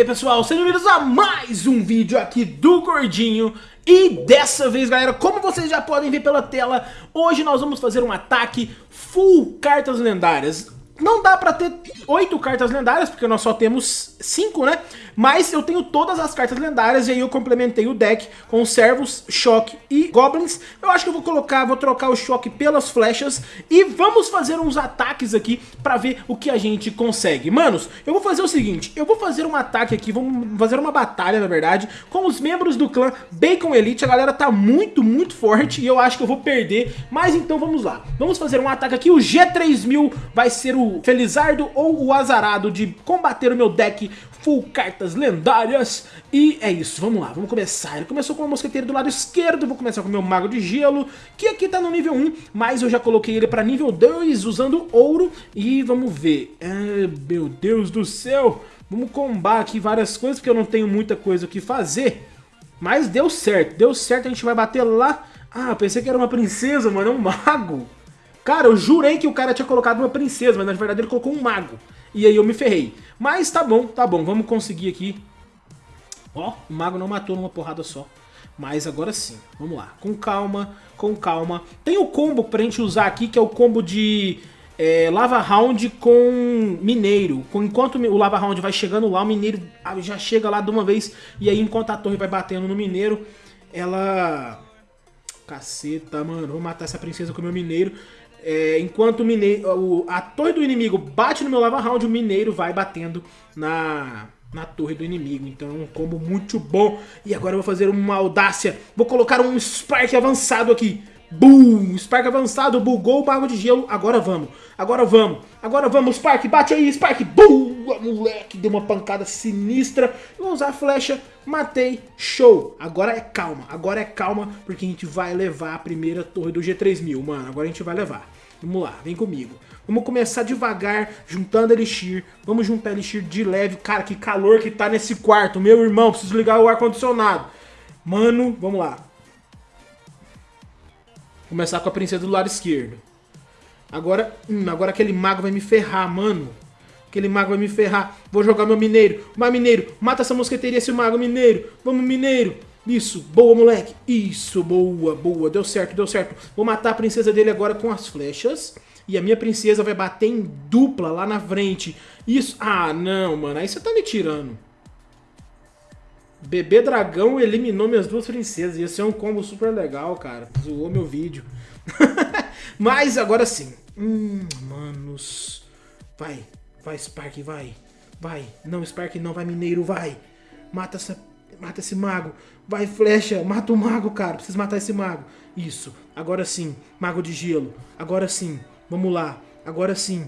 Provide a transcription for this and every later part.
aí pessoal, sejam bem-vindos a mais um vídeo aqui do Gordinho. E dessa vez galera, como vocês já podem ver pela tela Hoje nós vamos fazer um ataque full cartas lendárias. Não dá pra ter oito cartas lendárias, porque nós só temos cinco, né? Mas eu tenho todas as cartas lendárias e aí eu complementei o deck com servos, choque e goblins. Eu acho que eu vou colocar, vou trocar o choque pelas flechas e vamos fazer uns ataques aqui pra ver o que a gente consegue. Manos, eu vou fazer o seguinte, eu vou fazer um ataque aqui, vamos fazer uma batalha, na verdade, com os membros do clã Bacon Elite. A galera tá muito, muito forte e eu acho que eu vou perder, mas então vamos lá. Vamos fazer um ataque aqui, o G3000 vai ser o Felizardo ou o Azarado de combater o meu deck full cartas lendárias. E é isso, vamos lá, vamos começar. Ele começou com o mosqueteiro do lado esquerdo, vou começar com o meu Mago de Gelo, que aqui tá no nível 1, mas eu já coloquei ele pra nível 2 usando ouro. E vamos ver, é, meu Deus do céu, vamos combar aqui várias coisas, porque eu não tenho muita coisa o que fazer. Mas deu certo, deu certo, a gente vai bater lá. Ah, pensei que era uma princesa, mano, é um mago. Cara, eu jurei que o cara tinha colocado uma princesa, mas na verdade ele colocou um mago. E aí eu me ferrei. Mas tá bom, tá bom, vamos conseguir aqui. Ó, o mago não matou numa porrada só. Mas agora sim, vamos lá, com calma, com calma. Tem o combo pra gente usar aqui, que é o combo de é, Lava Round com Mineiro. Enquanto o Lava Round vai chegando lá, o Mineiro já chega lá de uma vez. E aí, enquanto a torre vai batendo no Mineiro, ela... Caceta, mano, vou matar essa princesa com o meu Mineiro. É, enquanto o mineiro, a torre do inimigo bate no meu lava round, o mineiro vai batendo na, na torre do inimigo. Então é um combo muito bom. E agora eu vou fazer uma audácia. Vou colocar um Spark avançado aqui. Boom! Spark avançado, bugou o mago de gelo. Agora vamos, agora vamos, agora vamos, Spark, bate aí, Spark. Boom! Moleque, deu uma pancada sinistra. Vou usar a flecha, matei, show. Agora é calma, agora é calma, porque a gente vai levar a primeira torre do G3000, mano. Agora a gente vai levar. Vamos lá, vem comigo. Vamos começar devagar, juntando Elixir. Vamos juntar Elixir de leve. Cara, que calor que tá nesse quarto. Meu irmão, preciso ligar o ar-condicionado. Mano, vamos lá. Começar com a princesa do lado esquerdo. Agora, hum, agora aquele mago vai me ferrar, mano. Aquele mago vai me ferrar. Vou jogar meu mineiro. Mas mineiro, mata essa mosqueteria, esse mago, mineiro. Vamos, mineiro. Isso, boa, moleque. Isso, boa, boa. Deu certo, deu certo. Vou matar a princesa dele agora com as flechas. E a minha princesa vai bater em dupla lá na frente. Isso. Ah, não, mano. Aí você tá me tirando. Bebê Dragão eliminou minhas duas princesas. Ia ser um combo super legal, cara. Zoou meu vídeo. Mas agora sim. Hum, manos. Vai. Vai, Spark, vai. Vai. Não, Spark não. Vai, Mineiro, vai. Mata essa... Mata esse mago. Vai, flecha. Mata o mago, cara. Precisa matar esse mago. Isso. Agora sim. Mago de gelo. Agora sim. Vamos lá. Agora sim.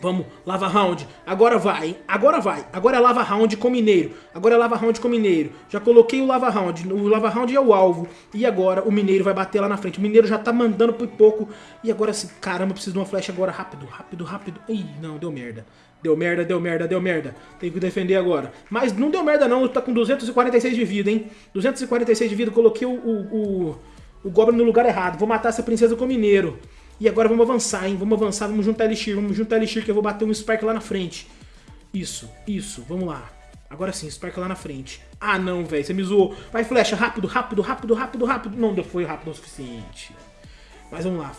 Vamos, lava round. Agora vai, hein? Agora vai. Agora é lava round com mineiro. Agora é lava round com mineiro. Já coloquei o lava round. O lava round é o alvo. E agora o mineiro vai bater lá na frente. O mineiro já tá mandando por pouco. E agora assim, caramba, preciso de uma flecha agora. Rápido, rápido, rápido. Ih, não, deu merda. Deu merda, deu merda, deu merda. Tem que defender agora. Mas não deu merda não, tá com 246 de vida, hein? 246 de vida, coloquei o, o, o, o Goblin no lugar errado. Vou matar essa princesa com mineiro. E agora vamos avançar, hein? Vamos avançar, vamos juntar Elixir, vamos juntar Elixir que eu vou bater um Spark lá na frente. Isso, isso, vamos lá. Agora sim, Spark lá na frente. Ah não, velho, você me zoou. Vai, flecha, rápido, rápido, rápido, rápido, rápido. Não foi rápido o suficiente. Mas vamos lá.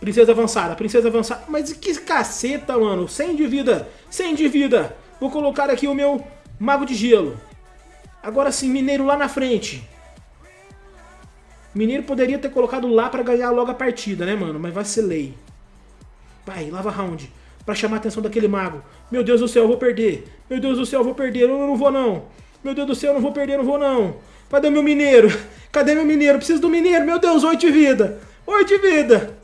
Princesa avançada, princesa avançada. Mas que caceta, mano. 100 de vida, 100 de vida. Vou colocar aqui o meu Mago de Gelo. Agora sim, Mineiro lá na frente. Mineiro poderia ter colocado lá pra ganhar logo a partida, né, mano? Mas vacilei. Vai, lava round. Pra chamar a atenção daquele mago. Meu Deus do céu, eu vou perder. Meu Deus do céu, eu vou perder. Eu não vou, não. Meu Deus do céu, eu não vou perder, não vou, não. Cadê meu mineiro? Cadê meu mineiro? Preciso do mineiro. Meu Deus, oito de vida. Oito de vida.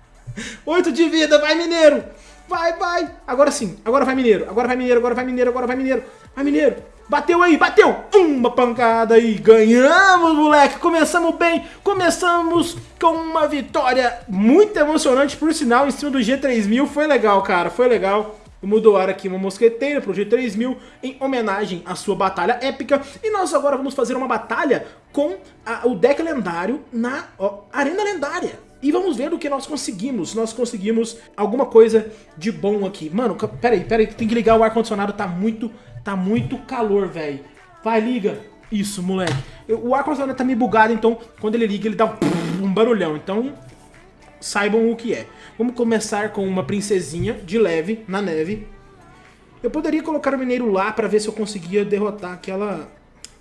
Oito de vida. Vai, mineiro. Vai, vai. Agora sim. Agora vai, mineiro. Agora vai, mineiro. Agora vai, mineiro. Agora vai, mineiro. Vai, mineiro. Bateu aí, bateu! Uma pancada aí, ganhamos, moleque! Começamos bem, começamos com uma vitória muito emocionante, por sinal, em cima do G3000. Foi legal, cara, foi legal. Vamos doar aqui uma mosqueteira pro G3000 em homenagem à sua batalha épica. E nós agora vamos fazer uma batalha com a, o deck lendário na ó, Arena Lendária. E vamos ver o que nós conseguimos. Nós conseguimos alguma coisa de bom aqui. Mano, peraí, peraí, tem que ligar o ar-condicionado, tá muito Tá muito calor, velho. Vai, liga. Isso, moleque. Eu, o ar-condicionado tá meio bugado, então quando ele liga ele dá um, um barulhão. Então, saibam o que é. Vamos começar com uma princesinha de leve na neve. Eu poderia colocar o mineiro lá pra ver se eu conseguia derrotar aquela...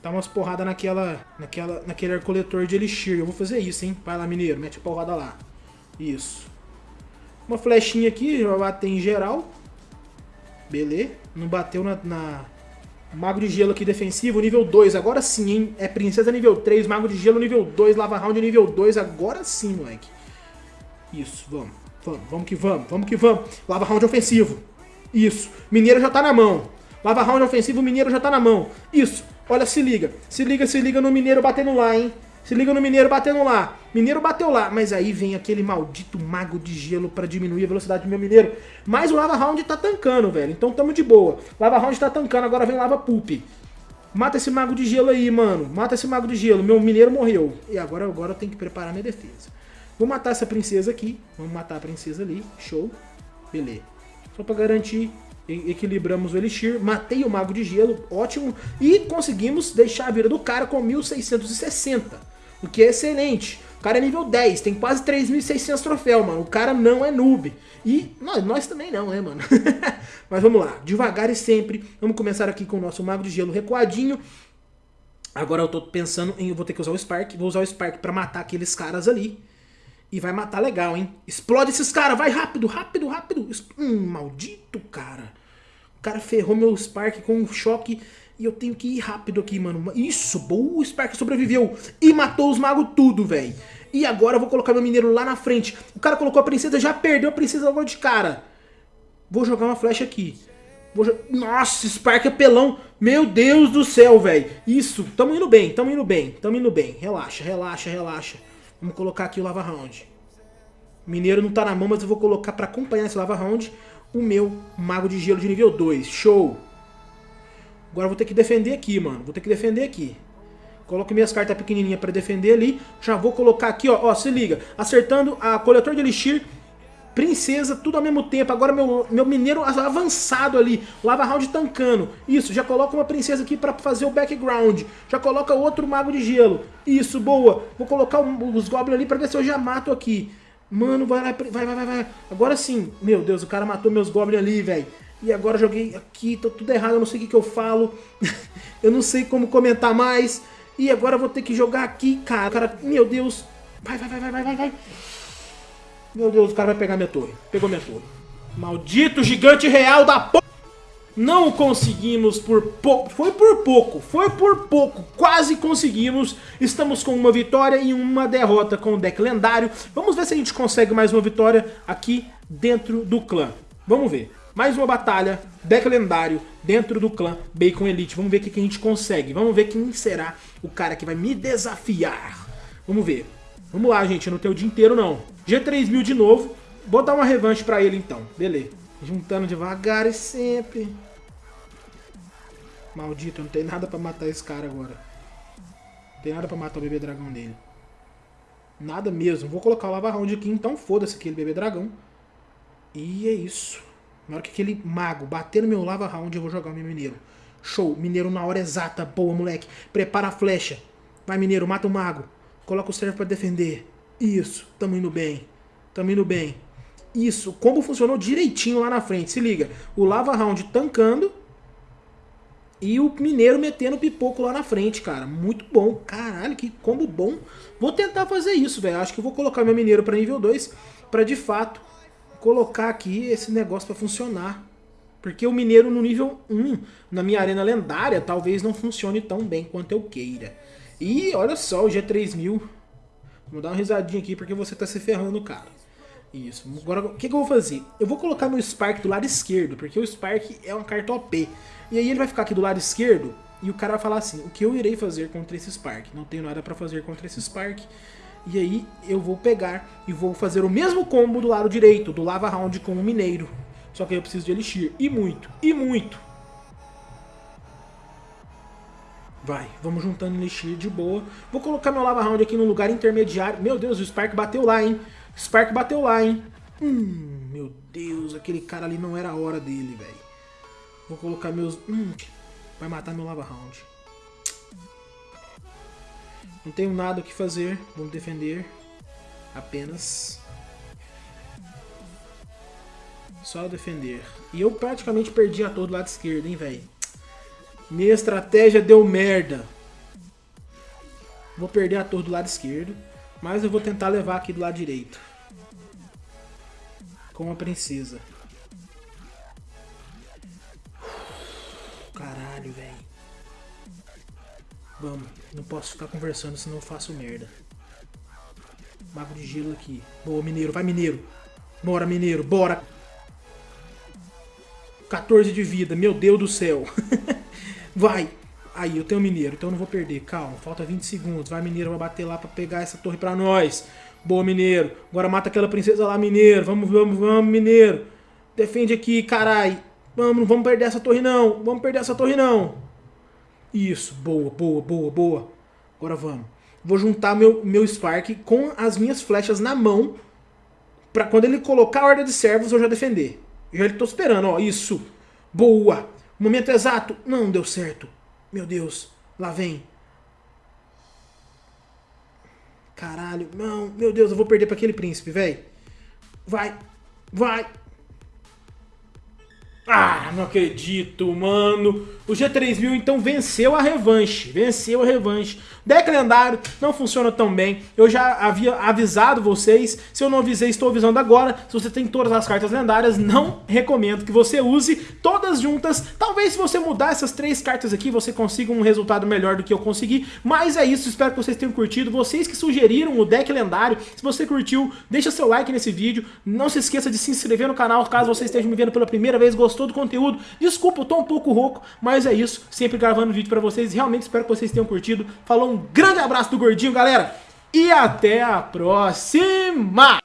Dar umas porradas naquela, naquela, naquele coletor de elixir. Eu vou fazer isso, hein? Vai lá, mineiro. Mete a porrada lá. Isso. Uma flechinha aqui, vai bater em geral. Beleza. Não bateu na, na... Mago de gelo aqui defensivo, nível 2. Agora sim, hein? É princesa nível 3, mago de gelo nível 2, lava round nível 2. Agora sim, moleque. Isso, vamos. Vamos, vamos que vamos, vamos que vamos. Lava round ofensivo. Isso. Mineiro já tá na mão. Lava round ofensivo, mineiro já tá na mão. Isso. Olha, se liga. Se liga, se liga no mineiro batendo lá, hein? Se liga no mineiro batendo lá. Mineiro bateu lá. Mas aí vem aquele maldito mago de gelo pra diminuir a velocidade do meu mineiro. Mas o Lava Round tá tancando, velho. Então tamo de boa. Lava Round tá tancando, agora vem Lava Poop. Mata esse mago de gelo aí, mano. Mata esse mago de gelo. Meu mineiro morreu. E agora, agora eu tenho que preparar minha defesa. Vou matar essa princesa aqui. Vamos matar a princesa ali. Show. Beleza. Só pra garantir, equilibramos o Elixir. Matei o Mago de Gelo. Ótimo. E conseguimos deixar a vida do cara com 1660. O que é excelente. Cara é nível 10, tem quase 3.600 troféus, mano. O cara não é noob. E nós, nós também não, né, mano? Mas vamos lá, devagar e sempre. Vamos começar aqui com o nosso Mago de Gelo recuadinho. Agora eu tô pensando em eu vou ter que usar o Spark. Vou usar o Spark pra matar aqueles caras ali. E vai matar legal, hein? Explode esses caras, vai rápido, rápido, rápido. Hum, maldito cara. O cara ferrou meu Spark com um choque e eu tenho que ir rápido aqui, mano. Isso, boa, o Spark sobreviveu e matou os magos tudo, velho. E agora eu vou colocar meu mineiro lá na frente. O cara colocou a princesa, já perdeu a princesa logo de cara. Vou jogar uma flecha aqui. Jo... Nossa, Spark é pelão. Meu Deus do céu, velho. Isso, tamo indo bem, tamo indo bem, tamo indo bem. Relaxa, relaxa, relaxa. Vamos colocar aqui o Lava Round. Mineiro não tá na mão, mas eu vou colocar pra acompanhar esse Lava Round o meu Mago de Gelo de nível 2. Show! Agora vou ter que defender aqui, mano. Vou ter que defender aqui. Coloco minhas cartas pequenininhas pra defender ali. Já vou colocar aqui, ó. Ó, se liga. Acertando a coletor de elixir princesa, tudo ao mesmo tempo. Agora meu, meu mineiro avançado ali, lava round tancando. Isso, já coloca uma princesa aqui pra fazer o background. Já coloca outro mago de gelo. Isso, boa. Vou colocar os goblins ali pra ver se eu já mato aqui. Mano, vai lá, vai, vai, vai, vai. Agora sim. Meu Deus, o cara matou meus goblins ali, velho. E agora joguei aqui, tô tudo errado, eu não sei o que, que eu falo. eu não sei como comentar mais. E agora eu vou ter que jogar aqui, cara. cara. Meu Deus. Vai, vai, vai, vai, vai, vai. Meu Deus, o cara vai pegar minha torre. Pegou minha torre. Maldito gigante real da p... Não conseguimos por pouco. Foi por pouco. Foi por pouco. Quase conseguimos. Estamos com uma vitória e uma derrota com o deck lendário. Vamos ver se a gente consegue mais uma vitória aqui dentro do clã. Vamos ver. Mais uma batalha, deck lendário, dentro do clã Bacon Elite. Vamos ver o que a gente consegue. Vamos ver quem será o cara que vai me desafiar. Vamos ver. Vamos lá, gente. Eu não tenho o dia inteiro, não. G3000 de novo. Vou dar uma revanche pra ele, então. Beleza. Juntando devagar e sempre. Maldito, não tem nada pra matar esse cara agora. Não tem nada pra matar o bebê dragão dele. Nada mesmo. Vou colocar o lava round aqui, então foda-se aquele bebê dragão. E é isso. Na hora que aquele mago bater no meu lava round, eu vou jogar o meu mineiro. Show. Mineiro na hora exata. Boa, moleque. Prepara a flecha. Vai, mineiro. Mata o mago. Coloca o servo pra defender. Isso, tamo indo bem. Tamo indo bem. Isso, como funcionou direitinho lá na frente. Se liga, o Lava Round tancando e o Mineiro metendo pipoco lá na frente, cara. Muito bom. Caralho, que combo bom. Vou tentar fazer isso, velho. Acho que vou colocar meu Mineiro pra nível 2 pra de fato colocar aqui esse negócio pra funcionar. Porque o Mineiro no nível 1, na minha arena lendária, talvez não funcione tão bem quanto eu queira. E olha só, o G3000 Vou dar uma risadinha aqui porque você tá se ferrando, cara. Isso. Agora, o que, que, eu vou fazer? Eu vou colocar meu Spark do lado esquerdo, porque o Spark é uma carta OP. E aí ele vai ficar aqui do lado esquerdo e o cara vai falar assim, o que eu irei fazer contra esse Spark? Não tenho nada pra fazer contra esse Spark. E aí eu vou pegar e vou fazer o mesmo combo do lado direito, do Lava Round com o Mineiro. Só que eu preciso de Elixir. E muito, e muito. Vai, vamos juntando Elixir de boa. Vou colocar meu Lava Round aqui no lugar intermediário. Meu Deus, o Spark bateu lá, hein? Spark bateu lá, hein? Hum, meu Deus, aquele cara ali não era a hora dele, velho. Vou colocar meus... Hum, vai matar meu Lava Round. Não tenho nada o que fazer, vamos defender apenas. Só defender. E eu praticamente perdi a todo lado esquerdo, hein, velho. Minha estratégia deu merda. Vou perder a torre do lado esquerdo. Mas eu vou tentar levar aqui do lado direito. Com a princesa. Caralho, velho. Vamos. Não posso ficar conversando, senão eu faço merda. Mago de gelo aqui. Boa, mineiro. Vai, mineiro. Bora, mineiro. Bora. 14 de vida. Meu Deus do céu. Vai. Aí, eu tenho mineiro, então eu não vou perder. Calma, falta 20 segundos. Vai, mineiro, vai bater lá pra pegar essa torre pra nós. Boa, mineiro. Agora mata aquela princesa lá, mineiro. Vamos, vamos, vamos, mineiro. Defende aqui, carai. Vamos, não vamos perder essa torre não. Vamos perder essa torre não. Isso, boa, boa, boa, boa. Agora vamos. Vou juntar meu, meu Spark com as minhas flechas na mão. Pra quando ele colocar a ordem de servos eu já defender. Já tô esperando, ó. Isso. Boa. Momento exato. Não deu certo. Meu Deus, lá vem. Caralho, não, meu Deus, eu vou perder pra aquele príncipe, velho. Vai, vai. Ah, não acredito, mano. O G3000 então venceu a revanche, venceu a revanche. Deck lendário não funciona tão bem, eu já havia avisado vocês, se eu não avisei estou avisando agora, se você tem todas as cartas lendárias, não recomendo que você use todas juntas, talvez se você mudar essas três cartas aqui você consiga um resultado melhor do que eu consegui, mas é isso, espero que vocês tenham curtido, vocês que sugeriram o deck lendário, se você curtiu, deixa seu like nesse vídeo, não se esqueça de se inscrever no canal caso você esteja me vendo pela primeira vez, gostou do conteúdo, desculpa, eu tô um pouco rouco, mas é isso, sempre gravando vídeo pra vocês, realmente espero que vocês tenham curtido, falou um grande abraço do Gordinho, galera, e até a próxima!